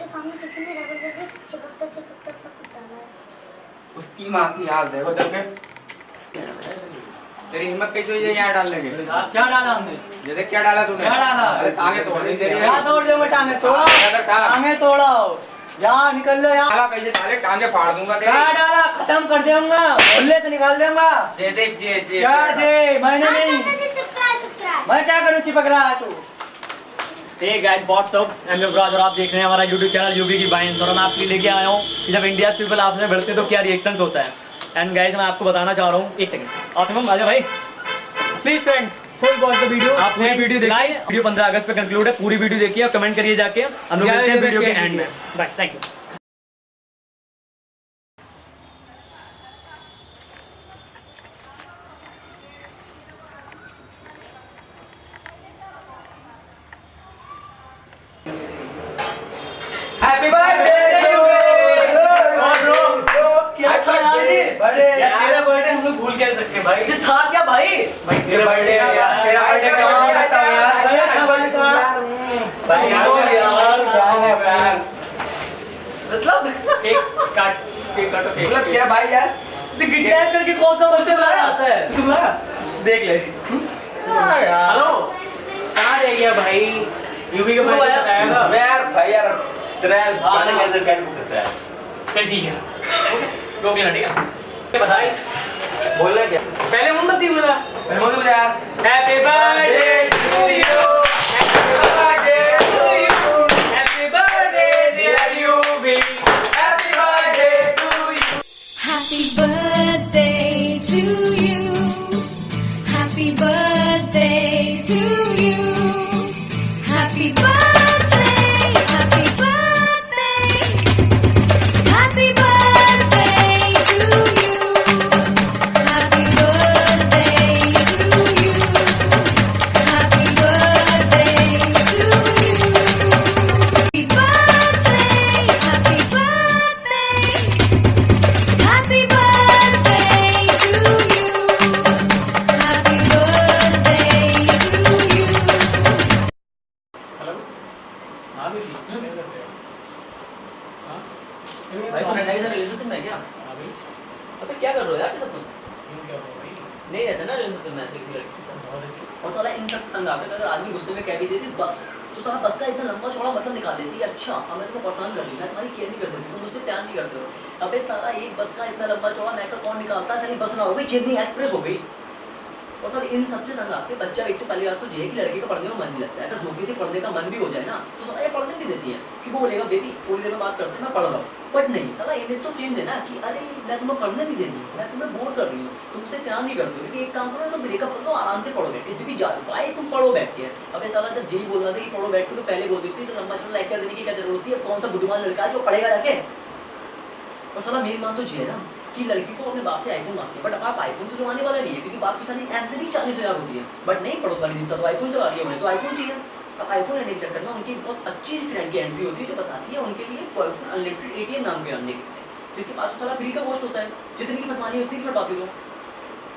उसके सामने किसी ने ज़बरदस्ती चिपकता चिपकता फकुट डाला। है उसकी माँ की हाल देखो चल के। तेरी हिम्मत कैसे हुई है यहाँ डालने की? क्या डाला हमने? ये देख क्या डाला तूने? क्या डाला? अरे टांगे तोड़ दी तेरी। क्या तोड़ दे टांगे तोड़ा। अगर टांगे तोड़ा यहाँ निकल लो यहाँ। कैसे साले टांगे फाड़ दूँगा क्या डाला? खत्म कर दूँगा। मोहल्ले से निकाल दूँगा। जे देख जे जे क्या जे। मैंने हाँ, नहीं। मैं क्या करूँ? चिपक रहा है तू। Hey guys what's up M F और आप देख रहे हैं हमारा यूट्यूब चैनल यूबी की बाइंस और मैं आपके लेके आया हूँ। कि जब इंडिया पीपल आपसे बढ़ते तो क्या होता है? एंड गाइस मैं आपको बताना चाह रहा हूँ एक सेकंड आसिम आजा भाई। Please friends full watch the video आप पूरी वीडियो देखिए। वीडियो 15 अगस्त पे कंक्लूड है पूरी वीडियो देखिए और कमेंट करिए जाके। हम लोग मिलते हैं वीडियो के एंड में। Bye thank you happy birthday क्या था यार ये यार तेरा कैसे सकते भाई ये था क्या भाई भाई तेरा बर्थडे है यार तेरा बर्थडे कहाँ हो सकता है यार तेरा बर्थडे कहाँ भाई यार यार मतलब केक काट केक काटो केक मतलब क्या भाई यार तो किडनैप करके कौन सा वर्ष बाहर आता है तुम्हारा देख ले हेलो कहाँ रह गया भाई यूपी के भाई यार भाई यार तेरा भाई कैसे कर सकता है चल ठीक है रोक लेना ठीक है बधाई बोल रहा क्या? पहले मोमबत्ती बजा मोमबत्ती यार आदमी गुस्से में कह भी देती, बस तो सारा बस का इतना लंबा चौड़ा मतलब निकाल देती है अच्छा अब मैं तुम्हें परेशान कर ली मैं तुम्हारी केयर नहीं कर सकती, तुम मुझसे प्यार नहीं करते हो। अबे सारा एक बस का इतना लंबा चौड़ा, मैं कौन निकालता? है सारी बस ना हो गई जितनी एक्सप्रेस हो गई। और सर, इन सबसे तंग आपके बच्चा एक तो पहली बात तो ये है कि लड़की का पढ़ने में मन नहीं लगता है। अगर धोखे से पढ़ने का मन भी हो जाए ना तो साला ये पढ़ने नहीं देती है कि वो बोलेगा, बेबी, थोड़ी देर में बात करते हैं, मैं पढ़ रहा हूँ। बट नहीं साला इन्हें तो चेंज है ना कि अरे, मैं तुम्हें पढ़ने नहीं दे रही हूँ, मैं तुम्हें बोर कर रही हूँ, तुमसे प्यार नहीं करती क्योंकि एक काम करो तो ब्रेकअप कर आराम से पढ़ो बैठ क्योंकि जा भाई, तुम पढ़ो बैठ के अबे साला जब यही बोल रहा था कि पढ़ो बैठ के तो पहले बोल देती तो लंबा चला लेक्चर देने की क्या ज़रूरत है? कौन सा बुद्धिमान लड़का है जो पढ़ेगा जाके? और साला, मेरी मान तो जी है ना कि लड़की को अपने बाप से आईफोन मांगती है बट आप आईफोन तो चलाने वाला नहीं है, क्योंकि बाप की सारी एंथनी चालीस हज़ार होती है। बट नहीं, पड़ोस वाली दिन तो आईफोन चला रही है उन्हें तो आईफोन चाहिए। अब आईफोन लेने के चक्कर में उनकी बहुत अच्छी फ्रेंड की एंट्री होती है, जो बताती है उनके लिए अनलिमिटेड एटीएम नाम के आने के जिसके पास साला फ्री का कोस्ट होता है, जितनी की फटवानी होती है फटवाती हो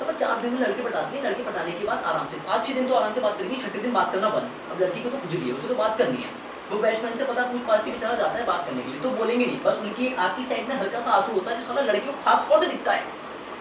तो चार दिन में लड़के पटाती है, लड़के पटाने के बाद आराम से, पाँच छह दिन तो आराम से बात करेंगी छठे दिन बात करना बंद। अब लड़की को तो भी है, उसे तो बात करनी है। वो फ्रेंड से पता पूछ पाछ की तरह जाता है बात करने के लिए तो बोलेंगे नहीं। बस उनकी एक आँख की साइड में हल्का सा आँसू होता है, जो साला लड़की को खास तौर से दिखता है।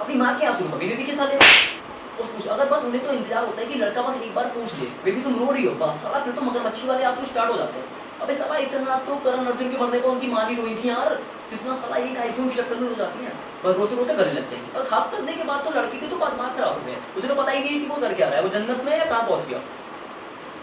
अपनी माँ के आँसू कभी नहीं दिखे साले। उस पूछ, अगर बस उन्हें तो इंतज़ार होता है कि लड़का बस एक बार पूछ ले बेबी तुम रो रही हो। बस साला, फिर तो मगरमच्छी वाले आँसू स्टार्ट हो जाते हैं। अबे साला इतना तो करण अर्जुन के मरने को उनकी माँ भी रोई थी यार। जितना साला एक आईफोन के चक्कर में रो जाती है। बस रोते रोते गले लग जाएँगे। बस हाथ करने के बाद तो लड़की के तो बात खराब हो गई उसे तो पता ही नहीं कि वो कर क्या रहा है। वो जन्नत में या कहाँ पहुँच गया?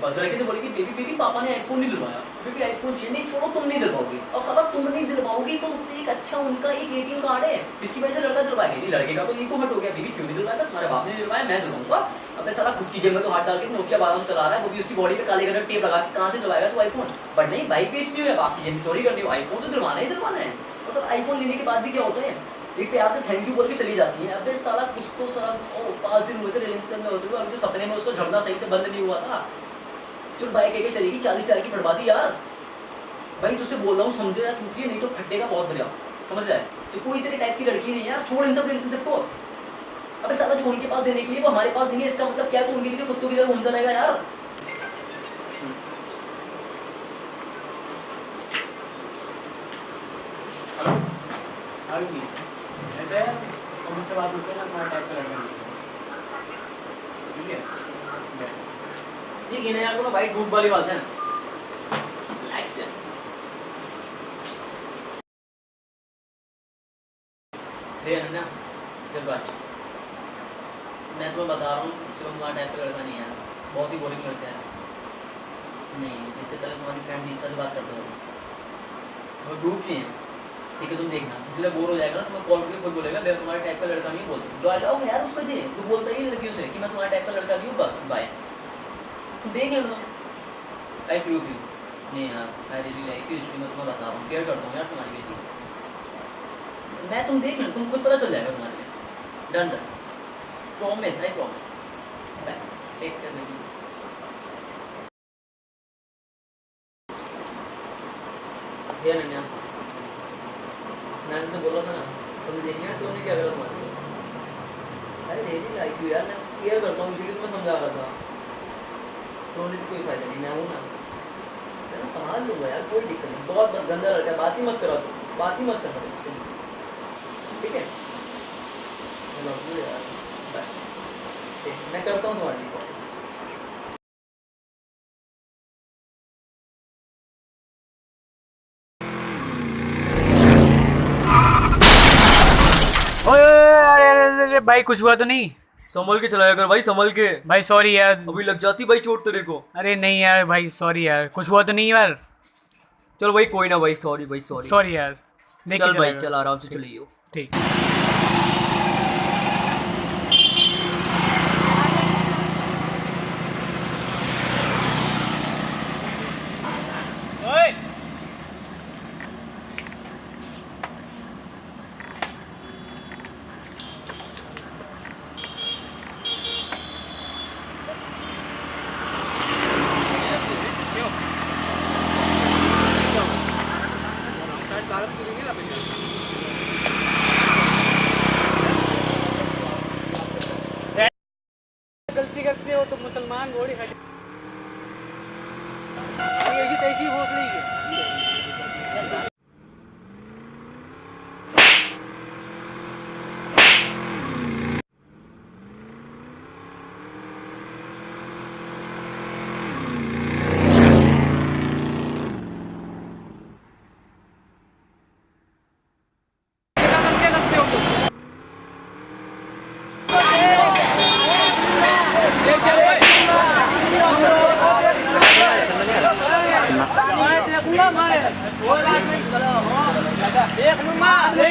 बस से बोलेगी बेबी बेबी पापा ने आईफोन नहीं दिलवाया। बेबी आईफोन चाहिए नहीं, छोड़ो, तुम नहीं दिलवाओगी। और साला तुम नहीं दिलवाओगी तो एक अच्छा उनका एक एटीएम कार्ड है। जिसकी वजह से लड़का दिलवाएगा नहीं। लड़के का तो ईको हट हो गया। बेबी क्यों नहीं दिलवाया तुम्हारे बाप ने दिलवाया, मैं दिलवाऊँगा। अबे साला खुद की जेब में तो हाथ डाल के नोकिया बारह चला रहा है। वो भी उसकी बॉडी पे काले कलर टेप लगा के कहाँ से दिलवाएगा तू आईफोन बट नहीं बाइक बेच नहीं है। बाप की जेब चोरी करनी हो। आईफोन तो दिलवाना ही दिलवाना है। और सर आईफोन लेने के बाद भी क्या होता है? एक प्यार से थैंक यू बोल के चली जाती है। अबे साला कुछ तो ओ, पाँच दिन हुए थे रिलेशन में होते हुए। अभी तो सपने में उसको झड़ना सही से बंद नहीं हुआ था। तो बाइक लेके चलेगी, चालीस हज़ार की बर्बादी यार। भाई, तुझसे बोल रहा हूँ, समझो यार, क्योंकि नहीं तो फटेगा बहुत बढ़िया समझ रहा है? तो कोई तेरे टाइप की लड़की नहीं यार। छोड़ इन सब टेंशन देखो अबे सारा जो उनके पास देने के लिए वो हमारे पास देंगे इसका मतलब क्या है तो उनके लिए तो कुत्तों की तरह घूमता रहेगा यार? ऐसे है? मुझसे बात होती है ना तुम्हारा टाइप से लड़का ठीक है? ठीक है ठीक ना भाई धूप वाली बात है अनन्या जब बात मैं तुम्हें बता रहा हूँ शिवम तुम्हारा टाइप का लड़का नहीं है। बहुत ही बोरिंग लड़का है। नहीं, इससे पहले तुम्हारी फ्रेंड दीक्षा से बात करते हो वो ग्रुप से हैं ठीक है, तुम देखना। इसलिए बोर हो जाएगा ना, तुम्हें कॉल करके खुद बोलेगा मैं तुम्हारे टाइप का लड़का नहीं बोलता जो आ जाओ यार, उसको दे। तू बोलता ही लड़कियों से कि मैं तुम्हारे टाइप का लड़का नहीं हूँ, बस बाय देख लेना आई फ्यू फ्यू नहीं यार आई रियली लाइक यू इसलिए मैं तुम्हें बता रहा हूँ। केयर करता हूँ यार तुम्हारी बेटी मैं तुम देख लेना तुम खुद पता चल जाएगा तुम्हारे लिए। Done done promise I promise take care बेटी ये नन्या मैंने तो बोला था ना तुम देखिए सोने क्या करा तुम्हारे अरे रियली लाइक यू यार मैं केयर करता हूँ इसीलिए तुम्हें समझा रहा था। रोने से कोई फ़ायदा नहीं, मैं हूँ। ना मैं संभाल लूँगा यार, कोई दिक्कत नहीं। बहुत बहुत गंदा लड़का बात ही मत करो तुम बात ही मत करना ठीक है? मैं करता हूँ तुम्हारे भाई, कुछ हुआ तो नहीं। संभल के चलाया कर भाई संभल के। भाई सॉरी यार। अभी लग जाती भाई चोट तेरे को। अरे नहीं यार भाई सॉरी यार। कुछ हुआ तो नहीं यार। चलो भाई कोई ना भाई सॉरी भाई सॉरी सॉरी यार। चल भाई चल आराम से चलिए ठीक।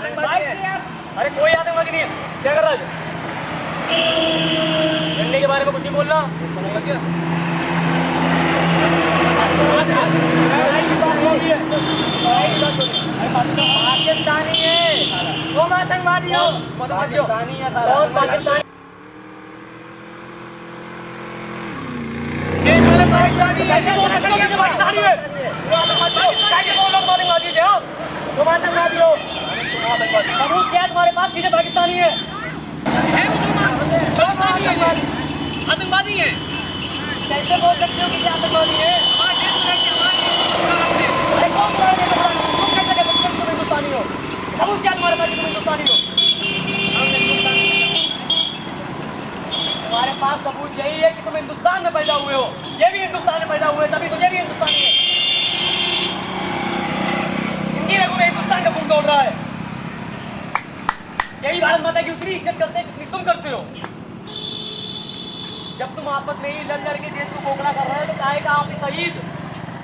अरे कोई आतंकवादी नहीं है क्या कर रहा है? झंडे के बारे में कुछ नहीं बोलना पाकिस्तानी है। वो आतंकवादी हो पाकिस्तानी है पाकिस्तानी है कैसे बोल सकते हो कि पाकिस्तानी है तुम आतंकवादी हो कैसे बोल रहे हो तुम आतंकवादी हो तुम आतंकवादी हो सबूत क्या है तुम्हारे पास कि ये पाकिस्तानी है है मुसलमान पाकिस्तानी है आतंकवादी है कैसे बोल सकते हो कि ये आतंकवादी है हमारे देश में रहते हमारे अरे कौन तुम्हारे देश में रहते? तुम कैसे कह सकते हो कि तुम हिंदुस्तानी यही भारत माता की उतनी इज़्ज़त करते हैं तुम करते हो जब तुम आपस में ही के देश को खोखला कर रहे हो तो काहे का शहीद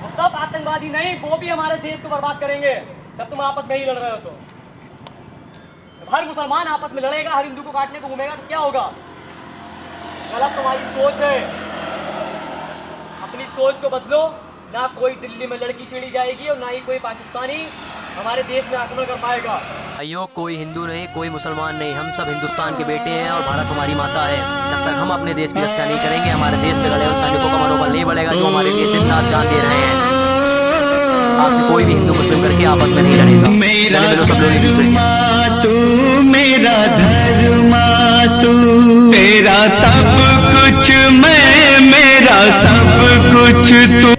वो सब आतंकवादी नहीं वो भी हमारे देश को बर्बाद करेंगे जब तुम आपस में ही लड़ रहे हो तो। हर मुसलमान आपस में लड़ेगा, हर हिंदू को काटने को घूमेगा तो क्या होगा? गलत तुम्हारी सोच है। अपनी सोच को बदलो। ना कोई दिल्ली में लड़की छेड़ी जाएगी और ना ही कोई पाकिस्तानी हमारे देश में आक्रमण कर पाएगा। भाइयों, कोई हिंदू नहीं, कोई मुसलमान नहीं। हम सब हिंदुस्तान के बेटे हैं और भारत हमारी माता है। जब तक हम अपने देश की रक्षा नहीं करेंगे, हमारे देश में लड़े उन सैनिकों का मनोबल नहीं बढ़ेगा, जो हमारे लिए दिन रात जान दे रहे हैं। आज कोई भी हिंदू मुस्लिम करके आपस में नहीं लड़ेगा। सब लोग तू मेरा धर्मा तू तेरा सब कुछ मैं मेरा सब कुछ तू